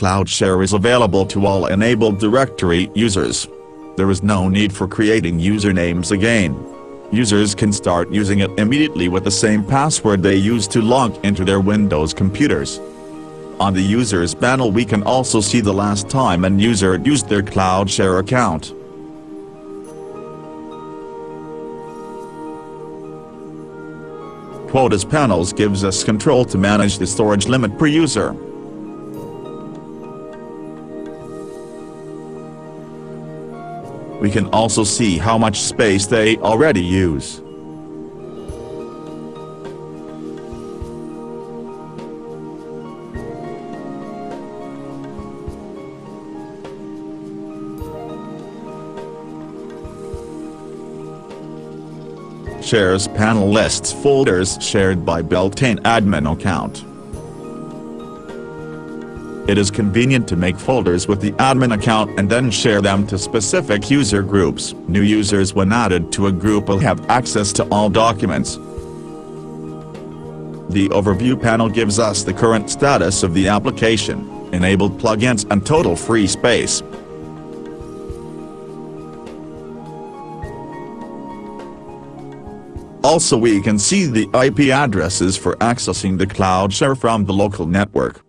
CloudShare is available to all enabled directory users. There is no need for creating usernames again. Users can start using it immediately with the same password they use to log into their Windows computers. On the Users panel we can also see the last time an user used their CloudShare account. Quotas panels gives us control to manage the storage limit per user. We can also see how much space they already use. Shares panel lists folders shared by Beltane admin account. It is convenient to make folders with the admin account and then share them to specific user groups. New users when added to a group will have access to all documents. The overview panel gives us the current status of the application, enabled plugins and total free space. Also we can see the IP addresses for accessing the cloud CloudShare from the local network.